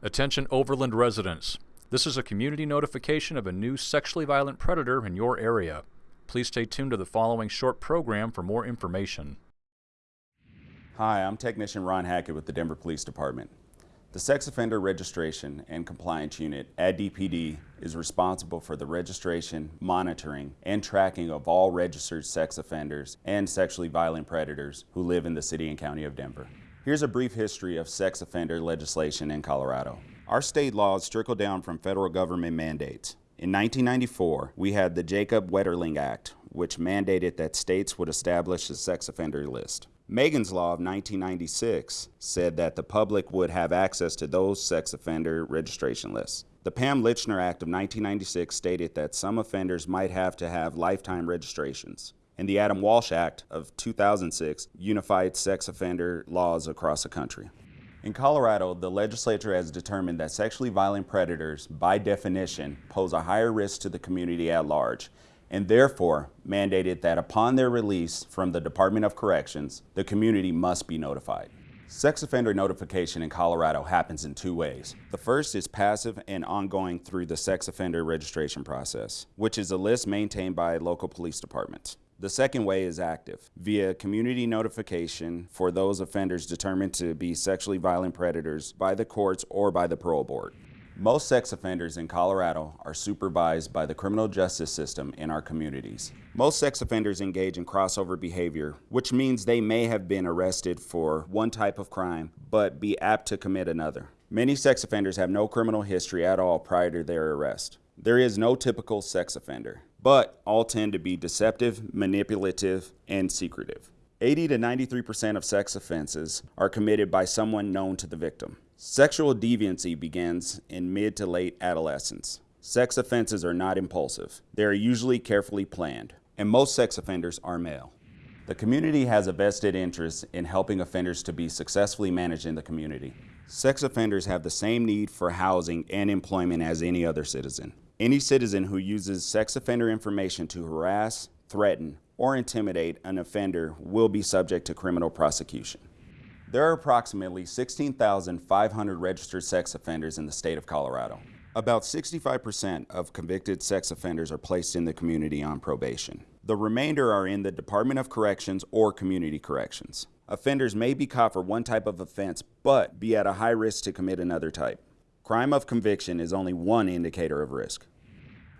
Attention Overland residents. This is a community notification of a new sexually violent predator in your area. Please stay tuned to the following short program for more information. Hi, I'm Technician Ron Hackett with the Denver Police Department. The Sex Offender Registration and Compliance Unit at DPD is responsible for the registration, monitoring, and tracking of all registered sex offenders and sexually violent predators who live in the City and County of Denver. Here's a brief history of sex offender legislation in Colorado. Our state laws trickle down from federal government mandates. In 1994, we had the Jacob Wetterling Act, which mandated that states would establish a sex offender list. Megan's Law of 1996 said that the public would have access to those sex offender registration lists. The Pam Lychner Act of 1996 stated that some offenders might have to have lifetime registrations and the Adam Walsh Act of 2006 unified sex offender laws across the country. In Colorado, the legislature has determined that sexually violent predators, by definition, pose a higher risk to the community at large, and therefore mandated that upon their release from the Department of Corrections, the community must be notified. Sex offender notification in Colorado happens in two ways. The first is passive and ongoing through the sex offender registration process, which is a list maintained by local police departments. The second way is active, via community notification for those offenders determined to be sexually violent predators by the courts or by the parole board. Most sex offenders in Colorado are supervised by the criminal justice system in our communities. Most sex offenders engage in crossover behavior, which means they may have been arrested for one type of crime, but be apt to commit another. Many sex offenders have no criminal history at all prior to their arrest. There is no typical sex offender but all tend to be deceptive, manipulative, and secretive. 80 to 93% of sex offenses are committed by someone known to the victim. Sexual deviancy begins in mid to late adolescence. Sex offenses are not impulsive. They are usually carefully planned, and most sex offenders are male. The community has a vested interest in helping offenders to be successfully managed in the community. Sex offenders have the same need for housing and employment as any other citizen. Any citizen who uses sex offender information to harass, threaten, or intimidate an offender will be subject to criminal prosecution. There are approximately 16,500 registered sex offenders in the state of Colorado. About 65% of convicted sex offenders are placed in the community on probation. The remainder are in the Department of Corrections or Community Corrections. Offenders may be caught for one type of offense, but be at a high risk to commit another type. Crime of conviction is only one indicator of risk.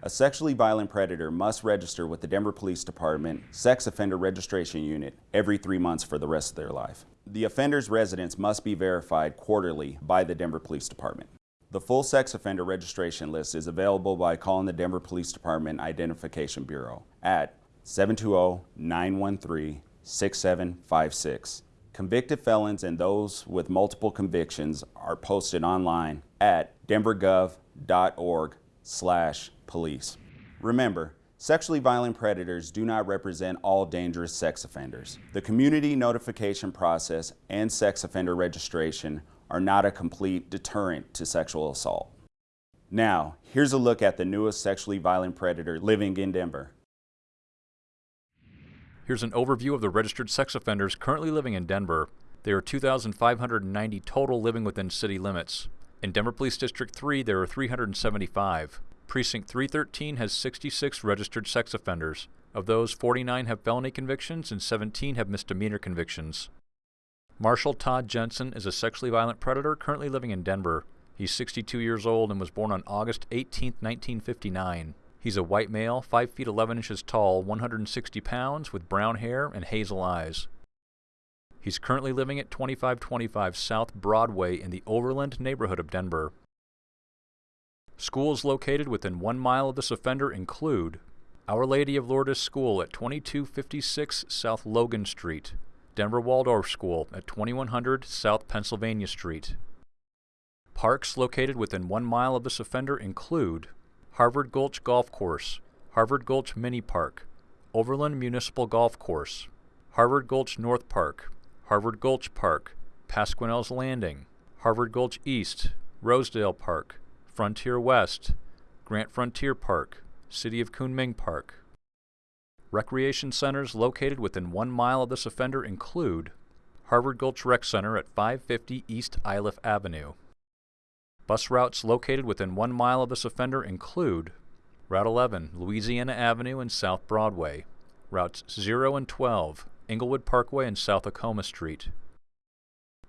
A sexually violent predator must register with the Denver Police Department Sex Offender Registration Unit every three months for the rest of their life. The offender's residence must be verified quarterly by the Denver Police Department. The full sex offender registration list is available by calling the Denver Police Department Identification Bureau at 720-913-6756 Convicted felons and those with multiple convictions are posted online at denvergov.org slash police. Remember, sexually violent predators do not represent all dangerous sex offenders. The community notification process and sex offender registration are not a complete deterrent to sexual assault. Now, here's a look at the newest sexually violent predator living in Denver. Here's an overview of the registered sex offenders currently living in Denver. There are 2,590 total living within city limits. In Denver Police District 3, there are 375. Precinct 313 has 66 registered sex offenders. Of those, 49 have felony convictions and 17 have misdemeanor convictions. Marshall Todd Jensen is a sexually violent predator currently living in Denver. He's 62 years old and was born on August 18, 1959. He's a white male, 5 feet 11 inches tall, 160 pounds, with brown hair and hazel eyes. He's currently living at 2525 South Broadway in the Overland neighborhood of Denver. Schools located within one mile of this offender include Our Lady of Lourdes School at 2256 South Logan Street, Denver Waldorf School at 2100 South Pennsylvania Street. Parks located within one mile of this offender include Harvard Gulch Golf Course, Harvard Gulch Mini Park, Overland Municipal Golf Course, Harvard Gulch North Park, Harvard Gulch Park, Pasquinel's Landing, Harvard Gulch East, Rosedale Park, Frontier West, Grant Frontier Park, City of Kunming Park. Recreation centers located within one mile of this offender include Harvard Gulch Rec Center at 550 East Iliff Avenue, Bus routes located within one mile of this offender include Route 11, Louisiana Avenue and South Broadway, Routes 0 and 12, Englewood Parkway and South Acoma Street.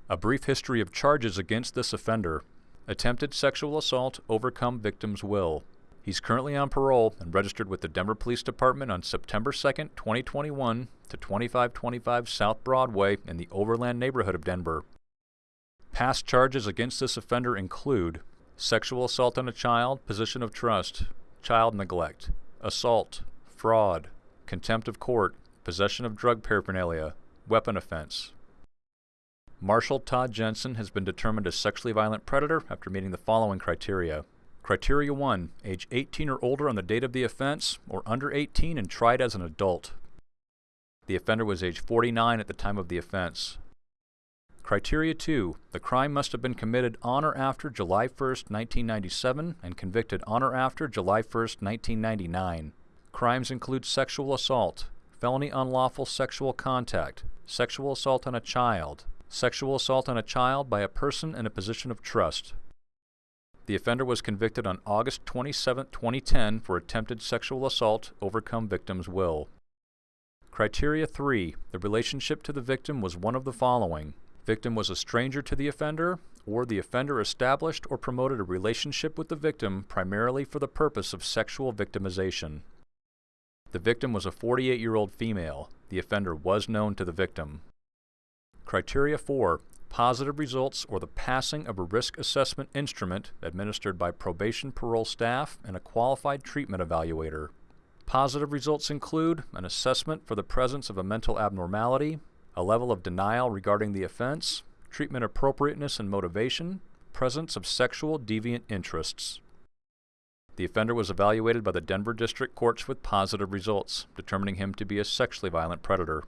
A brief history of charges against this offender. Attempted sexual assault, overcome victim's will. He's currently on parole and registered with the Denver Police Department on September 2, 2021 to 2525 South Broadway in the Overland neighborhood of Denver. Past charges against this offender include sexual assault on a child, position of trust, child neglect, assault, fraud, contempt of court, possession of drug paraphernalia, weapon offense. Marshall Todd Jensen has been determined a sexually violent predator after meeting the following criteria. Criteria 1. Age 18 or older on the date of the offense, or under 18 and tried as an adult. The offender was age 49 at the time of the offense. Criteria 2. The crime must have been committed on or after July 1, 1997 and convicted on or after July 1, 1999. Crimes include sexual assault, felony unlawful sexual contact, sexual assault on a child, sexual assault on a child by a person in a position of trust. The offender was convicted on August 27, 2010 for attempted sexual assault, overcome victim's will. Criteria 3. The relationship to the victim was one of the following. Victim was a stranger to the offender, or the offender established or promoted a relationship with the victim primarily for the purpose of sexual victimization. The victim was a 48-year-old female. The offender was known to the victim. Criteria 4. Positive results or the passing of a risk assessment instrument administered by probation parole staff and a qualified treatment evaluator. Positive results include an assessment for the presence of a mental abnormality, a level of denial regarding the offense, treatment appropriateness and motivation, presence of sexual deviant interests. The offender was evaluated by the Denver District Courts with positive results, determining him to be a sexually violent predator.